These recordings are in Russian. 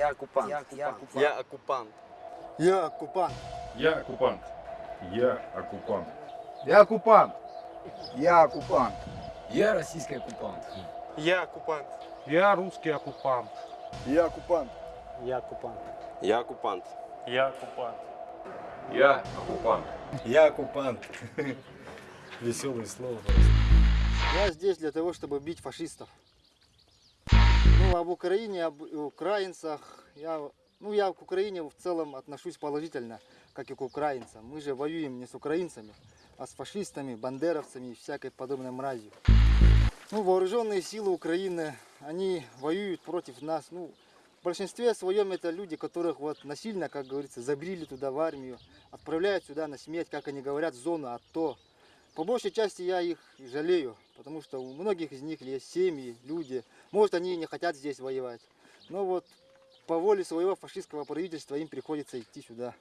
Я оккупант. Я оккупант. Я оккупант. Я оккупант. Я оккупант. Я оккупант. Я оккупант. Я оккупант. Я российский оккупант. Я оккупант. Я русский оккупант. Я оккупант. Я оккупант. Я оккупант. Я оккупант. Я оккупант. Я оккупант. Веселое слово. Я здесь для того, чтобы бить фашистов. Ну, об Украине, об украинцах, я, ну, я к Украине в целом отношусь положительно, как и к украинцам. Мы же воюем не с украинцами, а с фашистами, бандеровцами и всякой подобной мразью. Ну, вооруженные силы Украины, они воюют против нас. Ну, в большинстве своем это люди, которых вот насильно, как говорится, забрили туда в армию, отправляют сюда на смерть, как они говорят, в зону АТО. По большей части я их жалею, потому что у многих из них есть семьи, люди. Может, они не хотят здесь воевать. Но вот по воле своего фашистского правительства им приходится идти сюда.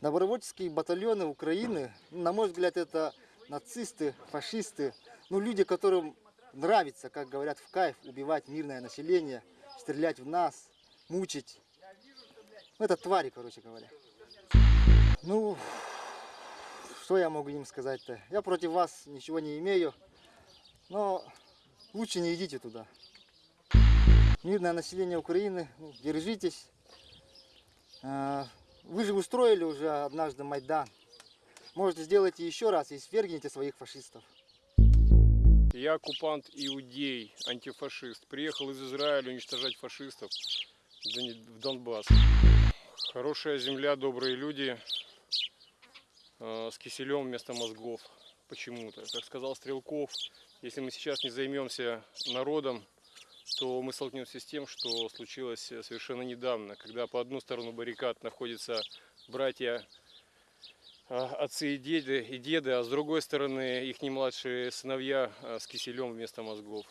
Добровольческие батальоны Украины, ну, на мой взгляд, это нацисты, фашисты, ну, люди, которым нравится, как говорят, в кайф убивать мирное население, стрелять в нас, мучить. Ну, это твари, короче говоря. Ну, что я могу им сказать-то? Я против вас ничего не имею, но лучше не идите туда. Мирное население Украины, ну, держитесь. А, Вы же устроили уже однажды Майдан. Может, сделайте еще раз и свергните своих фашистов. Я оккупант иудей, антифашист. Приехал из Израиля уничтожать фашистов в Дон- в Донбасс. Хорошая земля, добрые люди э, с киселем вместо мозгов почему-то. Как сказал Стрелков, если мы сейчас не займемся народом, то мы столкнемся с тем, что случилось э, совершенно недавно, когда по одну сторону баррикад находятся братья а, отцы и деды, и деды, а с другой стороны их младшие сыновья с киселем вместо мозгов.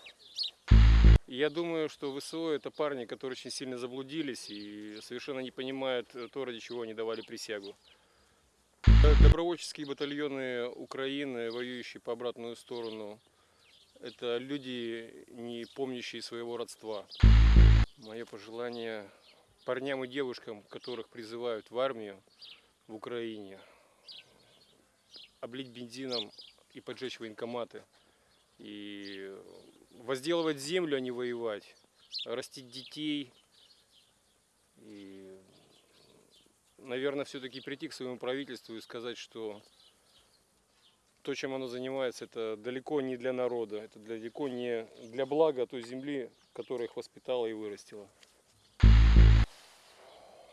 Я думаю, что ВСО это парни, которые очень сильно заблудились и совершенно не понимают э, то, ради чего они давали присягу. Добровольческие батальоны Украины, воюющие по обратную сторону, это люди, не помнящие своего родства. Мое пожелание парням и девушкам, которых призывают в армию в Украине, облить бензином и поджечь военкоматы. И возделывать землю, а не воевать. Растить детей. И, наверное, все-таки прийти к своему правительству и сказать, что то, чем оно занимается, это далеко не для народа, это далеко не для блага той земли, которая их воспитала и вырастила.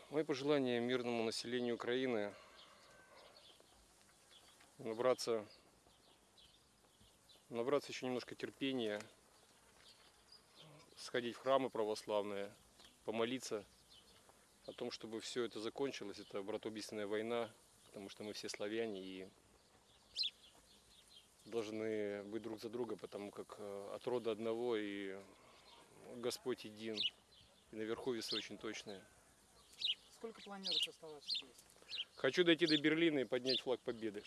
Мои пожелания мирному населению Украины набраться, набраться еще немножко терпения, сходить в храмы православные, помолиться о том, чтобы все это закончилось. Это братоубийственная война, потому что мы все славяне и должны быть друг за друга, потому как э, от рода одного и Господь един. И наверху весы очень точные. Сколько планируешь оставаться здесь? Хочу дойти до Берлина и поднять флаг победы.